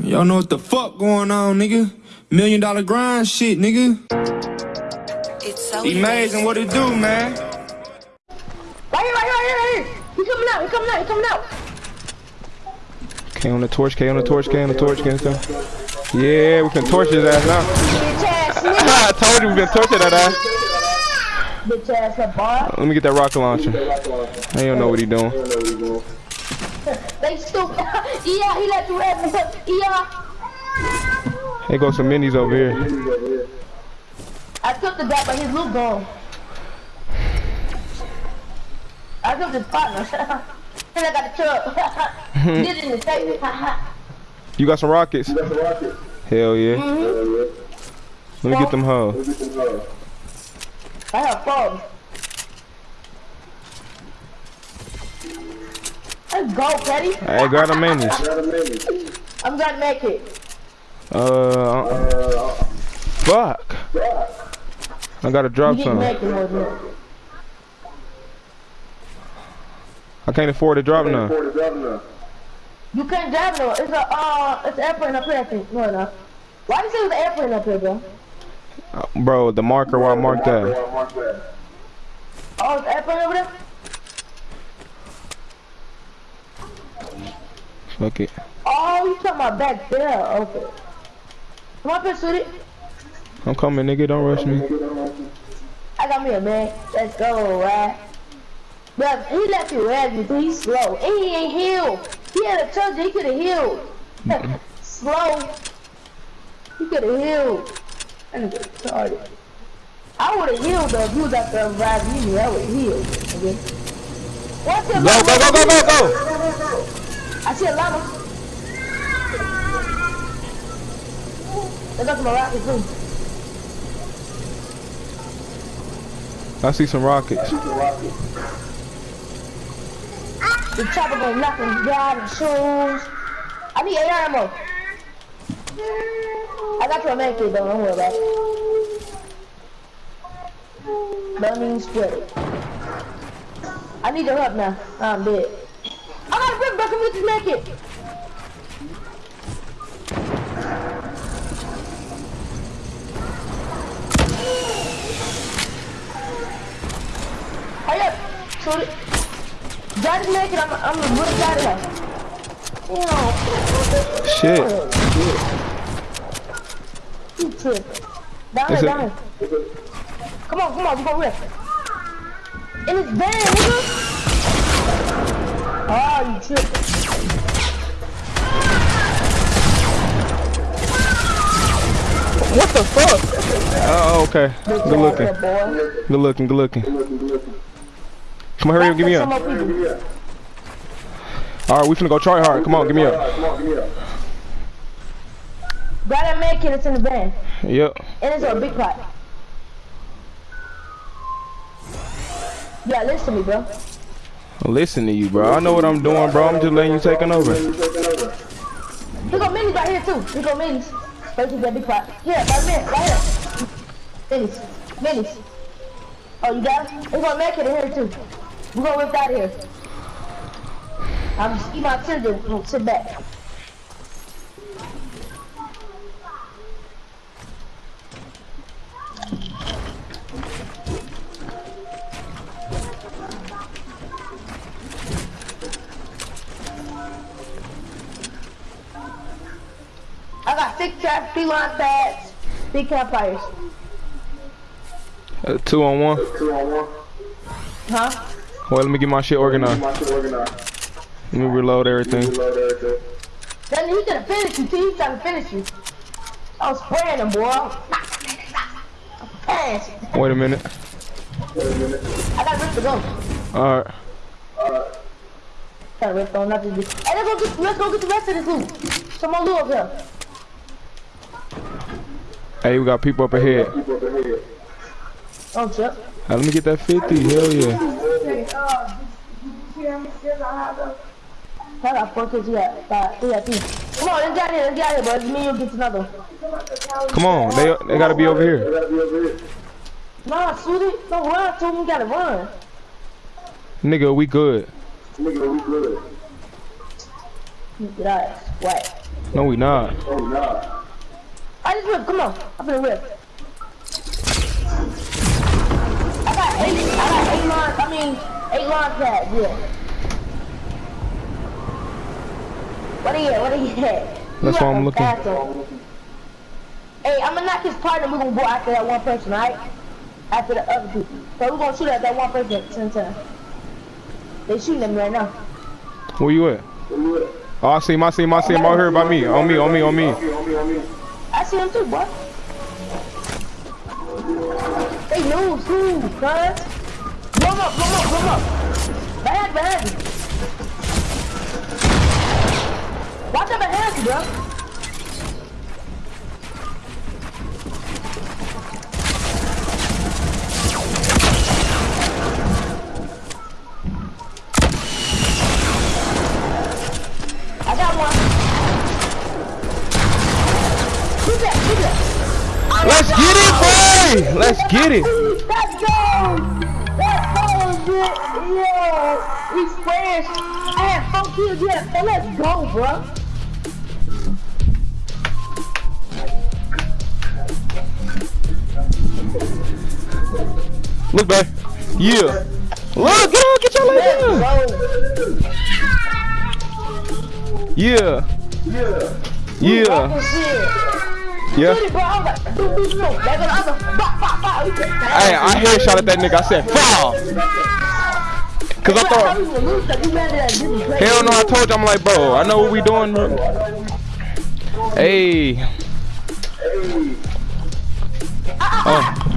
Y'all know what the fuck going on, nigga. Million dollar grind shit, nigga. It's so Amazing what it do, man. Right here, right here, right here, right here. He coming out, he coming out, he coming out. K on the torch, K on the torch, K on the torch, K on the torch. Yeah, we can torch his ass now. I told you we can torch that ass. Bitch ass that bar. Let me get that rocket launcher. I don't know what he doing. They stupid. yeah, he let you have me. Yeah. Here goes some minis over here. I took the guy, but his loot gone. I took his partner. and I got the truck. It in the statement. You got some rockets? Hell yeah. Mm-hmm. Let me get them hoes. I have phones. Let's go, Petty. Hey, grab the minis. I'm gonna make it. Uh, uh, fuck. I gotta drop some. make it, wasn't it? I can't afford to drop none. You can't drive no. It's a uh, it's an airplane up here. I think. No, no. Why do you say there's an airplane up here, bro? Uh, Bro, the marker where I marked that. Oh, it's over there. Fuck it. Oh, you talking about back there? Okay. Come up here, sweetie. I'm coming, nigga. Don't rush me. I got me a man. Let's go, right? But he left you red because he's slow. And he ain't healed. He had a touch, he could have healed. slow. He could have healed. Get. I would have healed though if you was out there reviving me. I would have healed. Okay? What's your Go, go, go, go, go, go! I see a llama. They got some rockets too. I see some rockets. The chopper gonna knock him down and shoes. I need AR ammo. I got your man kid though, don't worry about it. Don't even sweat it. I need your help now. I'm dead. I got a brick back with this man kid. Hurry up. Shoot it. Man kid, I'm, I'm gonna put it out of here. Damn. Shit. You tripping. Down Is here, it- down here. Come on, come on, we gonna rip. In his van, nigga. Oh, you tripping. What the fuck? Oh, okay. Good looking. Good boy. Good looking, good looking. Come on, hurry up, give me Some up. Alright, we finna go try hard. Come on, give me up. Grab that man kid that's in the van. Yep. And it's a big pot. Yeah, listen to me, bro. Listen to you, bro. I know what I'm doing, bro. I'm just letting you taking over. Here go minis right here too. Here go minis. Right that big pot. Yeah, right there, right here. Minis. Minis. Oh, you got it? We're gonna make it in here too. We're gonna whip out of here. I'm just eat my children. Sit back. Six traps, three line pads, three campfires. Uh, two on one. Huh? Well, let me get my shit organized. Let me reload everything. Then he could have finished you, too. He's to finish you. I was spraying him, boy. Pass. Wait a minute. I got Rick to go. Alright. Got Rick on, not to do. Hey, let's go get, let's go get the rest of this loot. Some more loot up here. Hey, we got people up ahead. Oh, shit. Hey, let me get that 50. Hell yeah. I got four kids, yeah. Five, three, three. Come on, let's get out here, let's get out here, boys. Me and you get another. Come on. They they gotta be over here. Nah, shoot it. Don't run to him. You gotta run. Nigga, we good. Nigga, we good. Get out. What? No, we not. Oh, I just rip. Come on. I'm gonna rip. I got eight. I got eight lines. I mean, eight line pads. Yeah. What are you? What are you at? That's You why I'm got looking. faster. Hey, I'm gonna knock his partner. We're gonna go after that one person, right? After the other people. So we're gonna shoot at that one person at the same time. They shooting at me right now. Where you at? Oh, I see him, I see him, I see him out here by me on me. On me, on me, on me. I see him too, boy. They lose too, cuz. Blow him up, blow him up, blow him up. Behind you. Watch out behind you, bro. Let's get it, boy! Let's get it. Let's go! Let's go, dude! Yo! We fresh! I had four kills yet, so let's go, bro! Look back. Yeah. Look, get on, get your leg down. Yeah. Yeah. Fucking shit. Yeah. Hey, I headshot at that nigga. I said, foul. Cause I thought, we were losing, 'cause we ran to that hell no, I told you, I'm like, bro, I know what we doing, bro. Hey. Oh.